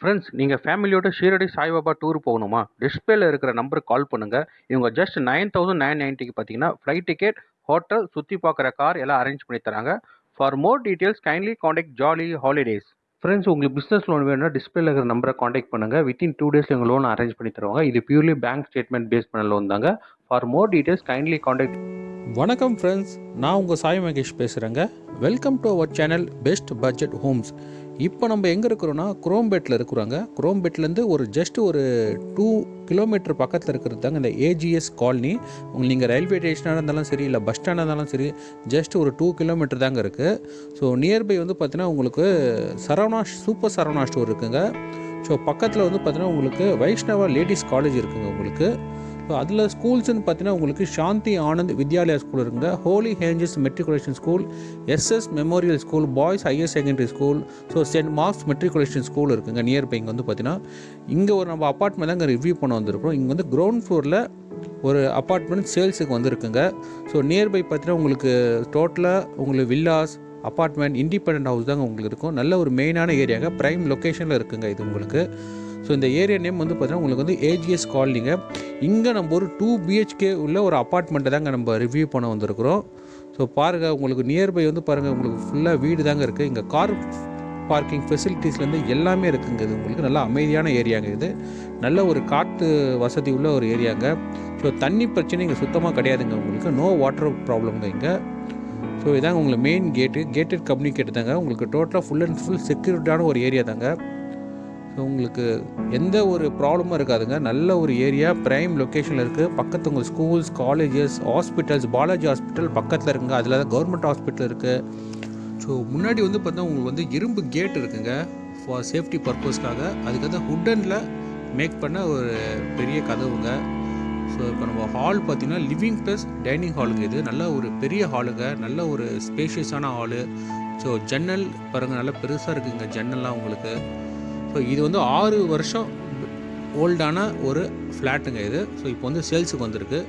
Friends நீங்கள் ஃபேமிலியோட Shirdi Saibaba tour போகணுமா? டிஸ்பிளேல இருக்கிற நம்பருக்கு கால் பண்ணுங்கள் இவங்க ஜஸ்ட் நைன் தௌசண்ட் நைன் நைன்ட்டிக்கு பார்த்தீங்கன்னா ஃப்ளைட் டிக்கெட் ஹோட்டல் சுற்றி பார்க்குற கார் எல்லாம் அரேஞ்ச் பண்ணி தராங்க. For more details kindly contact Jolly holidays friends உங்களுக்கு பிஸ்னஸ் லோன் வேணும்னா டிஸ்பிளேல இருக்கிற நம்பரை காண்டாக்ட் பண்ணுங்கள் வித்தின் டூ டேஸில் எங்கள் லோன் அரேஞ்ச் பண்ணி தருவாங்க. இது பியூர்லி பேங்க் ஸ்டேட்மெண்ட் பேஸ் பண்ண லோன் தாங்க. For more details kindly contact வணக்கம் ஃப்ரெண்ட்ஸ் நான் உங்கள் சாய் மகேஷ் பேசுகிறேங்க welcome to our channel best budget homes இப்போ நம்ம எங்கே இருக்கிறோன்னா குரோம்பேட்டில் இருக்கிறோங்க. குரோம்பேட்லேருந்து ஒரு ஜஸ்ட் ஒரு டூ கிலோமீட்டர் பக்கத்தில் இருக்கிறது தாங்க இந்த ஏஜிஎஸ் காலனி. உங்களுக்கு நீங்கள் ரயில்வே ஸ்டேஷனாக இருந்தாலும் சரி இல்லை பஸ் ஸ்டாண்டாக இருந்தாலும் சரி ஜஸ்ட் ஒரு டூ கிலோமீட்டர் தாங்க இருக்குது ஸோ நியர்பை வந்து பார்த்தீங்கன்னா உங்களுக்கு சரவணா சூப்பர் சரவணா ஸ்டோர் இருக்குங்க. ஸோ பக்கத்தில் வந்து பார்த்தீங்கன்னா உங்களுக்கு வைஷ்ணவா லேடிஸ் காலேஜ் இருக்குங்க உங்களுக்கு. ஸோ அதில் ஸ்கூல்ஸ்னு பார்த்தீங்கன்னா உங்களுக்கு சாந்தி ஆனந்த் வித்யாலயா ஸ்கூல் இருக்குங்க. Holy angels matriculation school SS memorial school boys higher secondary school so St Mark's matriculation school இருக்குங்க நியர்பை இங்கே வந்து பார்த்தீங்கன்னா இங்கே ஒரு நம்ம அப்பார்ட்மெண்ட் தான் இங்கே ரிவ்யூ பண்ண வந்திருக்கோம் இங்கே வந்து கிரவுண்ட் ஃப்ளோரில் ஒரு அப்பார்ட்மெண்ட் சேல்ஸுக்கு வந்திருக்குங்க. ஸோ நியர்பை பார்த்தீங்கன்னா உங்களுக்கு டோட்டலாக உங்களுக்கு வில்லாஸ் அப்பார்ட்மெண்ட் இண்டிபெண்ட் ஹவுஸ் தாங்க உங்களுக்கு இருக்கும். நல்ல ஒரு மெயினான ஏரியாங்க ப்ரைம் லொக்கேஷனில் இருக்குங்க இது உங்களுக்கு. ஸோ இந்த ஏரியா நேம் வந்து பார்த்தீங்கன்னா உங்களுக்கு வந்து ஏஜிஎஸ் காலனிங்க இங்கே நம்ம ஒரு டூ பிஹெச்கே உள்ள ஒரு அப்பார்ட்மெண்ட்டை தாங்க நம்ம ரிவ்யூ பண்ண வந்திருக்கிறோம். ஸோ பாருங்கள் உங்களுக்கு நியர்பை வந்து பாருங்கள் உங்களுக்கு ஃபுல்லாக வீடு தாங்க இருக்குது இங்கே கார் பார்க்கிங் ஃபெசிலிட்டிஸ்லேருந்து எல்லாமே இருக்குங்க இது. உங்களுக்கு நல்ல அமைதியான ஏரியாங்க இது. நல்ல ஒரு காற்று வசதி உள்ள ஒரு ஏரியாங்க ஸோ தண்ணி பிரச்சனை இங்கே சுத்தமாக கிடையாதுங்க உங்களுக்கு. நோ வாட்டர் ப்ராப்ளம்ங்க இங்கே. ஸோ இதாங்க உங்களுக்கு மெயின் கேட்டு கேட்டட் கம்யூனிகேட் தாங்க. உங்களுக்கு டோட்டலாக ஃபுல் அண்ட் ஃபுல் செக்யூரிட்டான ஒரு ஏரியா தாங்க. உங்களுக்கு எந்த ஒரு ப்ராப்ளமும் இருக்காதுங்க. நல்ல ஒரு ஏரியா ப்ரைம் லொக்கேஷனில் இருக்குது பக்கத்து உங்கள் schools colleges hospitals Balaji hospital பக்கத்தில் இருக்குங்க. அதில் தான் கவர்மெண்ட் ஹாஸ்பிட்டல் இருக்குது ஸோ முன்னாடி வந்து பார்த்தா உங்களுக்கு வந்து இரும்பு கேட் இருக்குங்க. ஃபார் சேஃப்டி பர்பஸ்க்காக அதுக்கு வந்து ஹுட்டனில் மேக் பண்ண ஒரு பெரிய கதவுங்க. ஸோ இப்போ நம்ம ஹால் பார்த்திங்கன்னா லிவிங் ப்ளஸ் டைனிங் ஹாலுங்க இது. நல்ல ஒரு பெரிய ஹாலுங்க நல்ல ஒரு ஸ்பேஷியஸான ஹாலு ஸோ ஜன்னல் பாருங்கள் நல்லா பெருசாக இருக்குதுங்க ஜன்னல்லாம் உங்களுக்கு. ஸோ இது வந்து ஆறு வருஷம் ஓல்டான ஒரு ஃப்ளாட்டுங்க இது. ஸோ இப்போ வந்து சேல்ஸுக்கு வந்திருக்கு.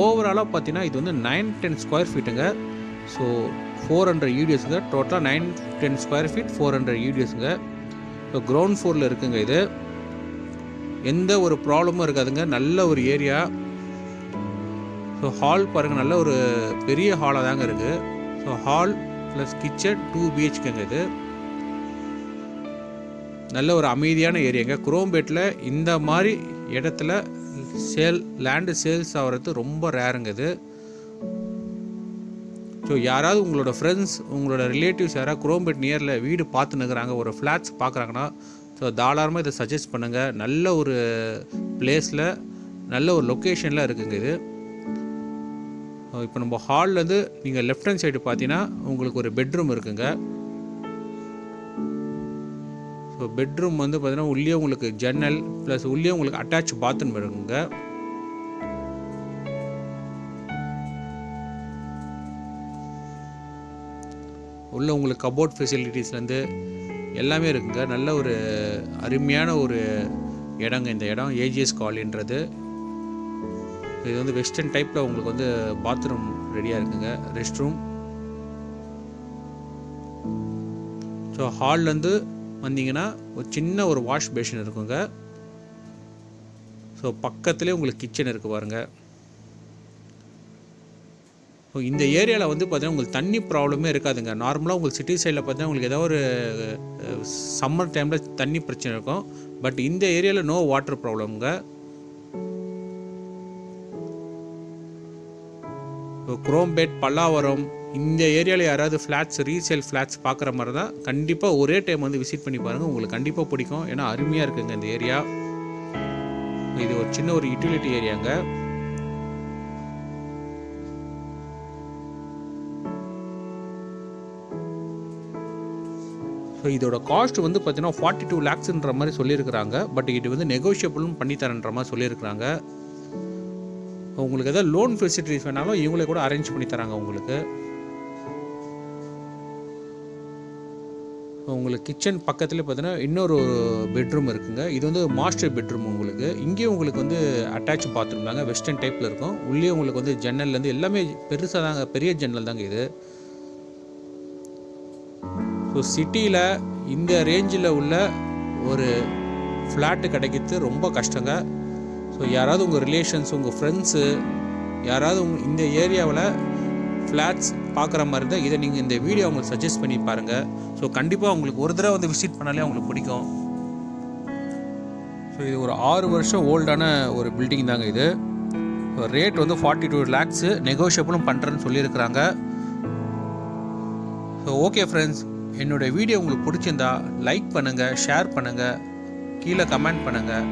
ஓவராலாக பார்த்தீங்கன்னா இது வந்து நைன் டென் ஸ்கொயர் ஃபீட்டுங்க ஸோ ஃபோர் ஹண்ட்ரட் யூடியஸுங்க டோட்டலாக nine ten square feet four hundred யூடிஎஸ்ங்க so ground ஃப்ளோரில் இருக்குங்க இது. எந்த ஒரு ப்ராப்ளமும் இருக்காதுங்க. நல்ல ஒரு ஏரியா ஸோ ஹால் பாருங்கள் நல்ல ஒரு பெரிய ஹாலாக தாங்க இருக்குது so hall plus kitchen two பிஹெச்கேங்க இது. நல்ல ஒரு அமைதியான ஏரியாங்க குரோம்பேட்டில் இந்த மாதிரி இடத்துல சேல் லேண்டு சேல்ஸ் ஆகிறது ரொம்ப ரேருங்க இது. ஸோ யாராவது உங்களோட ஃப்ரெண்ட்ஸ் உங்களோட ரிலேட்டிவ்ஸ் யாராவது குரோம்பேட் நியரில் வீடு பார்த்து நிற்கிறாங்க ஒரு ஃப்ளாட்ஸ் பார்க்குறாங்கன்னா ஸோ தாராளமாக இதை சஜஸ்ட் பண்ணுங்கள் நல்ல ஒரு பிளேஸில் நல்ல ஒரு லொக்கேஷனில் இருக்குங்க இது. இப்போ நம்ம ஹால்லேருந்து நீங்கள் லெஃப்ட் ஹேண்ட் சைடு பார்த்தீங்கன்னா உங்களுக்கு ஒரு பெட்ரூம் இருக்குங்க. ஸோ பெட்ரூம் வந்து பார்த்திங்கன்னா உள்ளே உங்களுக்கு ஜன்னல் ப்ளஸ் உள்ளே உங்களுக்கு அட்டாச் பாத்ரூம் இருக்குங்க. உள்ள உங்களுக்கு கபோர்ட் ஃபெசிலிட்டிஸ்லேருந்து எல்லாமே இருக்குங்க. நல்ல ஒரு அருமையான ஒரு இடங்க இந்த இடம். ஏஜிஎஸ் காலின்றது. இது வந்து வெஸ்டர்ன் டைப்பில் உங்களுக்கு வந்து பாத்ரூம் ரெடியாக இருக்குங்க. ரெஸ்ட் ரூம் ஸோ ஹால்லேருந்து வந்தீங்கன்னா ஒரு சின்ன ஒரு வாஷ் பேஷன் இருக்குங்க. ஸோ பக்கத்துலேயே உங்களுக்கு கிச்சன் இருக்குது பாருங்கள் ஸோ இந்த ஏரியாவில் வந்து பார்த்தீங்கன்னா உங்களுக்கு தண்ணி ப்ராப்ளமே இருக்காதுங்க. நார்மலாக உங்களுக்கு சிட்டி சைடில் பார்த்தீங்கன்னா உங்களுக்கு ஏதாவது ஒரு சம்மர் டைமில் தண்ணி பிரச்சனை இருக்கும். பட் இந்த ஏரியாவில் நோ வாட்டர் ப்ராப்ளம்ங்க ஸோ குரோம்பேட் பல்லாவரம் இந்த ஏரியாவில் யாராவது ஃப்ளாட்ஸ் ரீசேல் ஃப்ளாட்ஸ் பார்க்குற மாதிரி தான் கண்டிப்பாக ஒரே டைம் வந்து விசிட் பண்ணி பாருங்கள் உங்களுக்கு கண்டிப்பாக பிடிக்கும். ஏன்னா அருமையாக இருக்குங்க இந்த ஏரியா. இது ஒரு சின்ன ஒரு யூட்டிலிட்டி ஏரியாங்க. ஸோ இதோட காஸ்ட் வந்து பார்த்தீங்கன்னா ஃபார்ட்டி டூ லேக்ஸ்ன்ற மாதிரி சொல்லியிருக்கிறாங்க. பட் இது வந்து நெகோஷியபிளும் பண்ணித்தரன்ற மாதிரி சொல்லியிருக்கிறாங்க. உங்களுக்கு எதாவது லோன் ஃபெசிலிட்டிஸ் வேணாலும் இவங்களே கூட அரேஞ்ச் பண்ணி தராங்க உங்களுக்கு. உங்களுக்கு கிச்சன் பக்கத்தில் பார்த்தீங்கன்னா இன்னொரு பெட்ரூம் இருக்குங்க. இது வந்து மாஸ்டர் பெட்ரூம் உங்களுக்கு. இங்கேயும் உங்களுக்கு வந்து அட்டாச் பாத்ரூம் தாங்க வெஸ்டர்ன் டைப்பில் இருக்கும். உள்ளே உங்களுக்கு வந்து ஜன்னல்லேருந்து எல்லாமே பெருசாக தாங்க பெரிய ஜன்னல் தாங்க இது. ஸோ சிட்டியில் இந்த ரேஞ்சில் உள்ள ஒரு ஃப்ளாட்டு கிடைக்கிறது ரொம்ப கஷ்டங்க. ஸோ யாராவது உங்கள் ரிலேஷன்ஸ் உங்கள் ஃப்ரெண்ட்ஸு யாராவது உங்க இந்த ஏரியாவில் ஃப்ளாட்ஸ் பார்க்குற மாதிரி இருந்தால் இதை நீங்கள் இந்த வீடியோ அவங்களுக்கு சஜஸ்ட் பண்ணி பாருங்கள் ஸோ கண்டிப்பாக உங்களுக்கு ஒரு தடவை வந்து விசிட் பண்ணாலே அவங்களுக்கு பிடிக்கும். ஸோ இது ஒரு ஆறு வருஷம் ஓல்டான ஒரு பில்டிங் தாங்க இது. ரேட் வந்து ஃபார்ட்டி டூ லேக்ஸு நெகோஷியபிளும் பண்ணுறேன்னு சொல்லியிருக்கிறாங்க. ஸோ ஓகே ஃப்ரெண்ட்ஸ் என்னோடய வீடியோ உங்களுக்கு பிடிச்சிருந்தா லைக் பண்ணுங்கள் ஷேர் பண்ணுங்கள் கீழே கமெண்ட் பண்ணுங்கள்